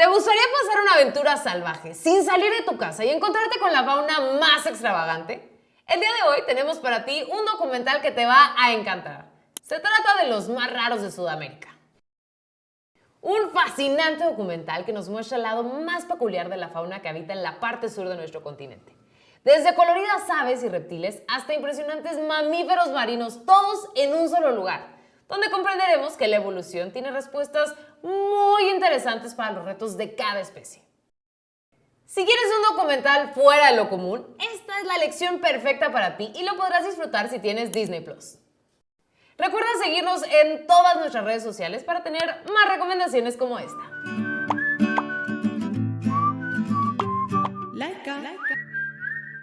¿Te gustaría pasar una aventura salvaje sin salir de tu casa y encontrarte con la fauna más extravagante? El día de hoy tenemos para ti un documental que te va a encantar. Se trata de los más raros de Sudamérica. Un fascinante documental que nos muestra el lado más peculiar de la fauna que habita en la parte sur de nuestro continente. Desde coloridas aves y reptiles hasta impresionantes mamíferos marinos, todos en un solo lugar donde comprenderemos que la evolución tiene respuestas muy interesantes para los retos de cada especie. Si quieres un documental fuera de lo común, esta es la lección perfecta para ti y lo podrás disfrutar si tienes Disney Plus. Recuerda seguirnos en todas nuestras redes sociales para tener más recomendaciones como esta.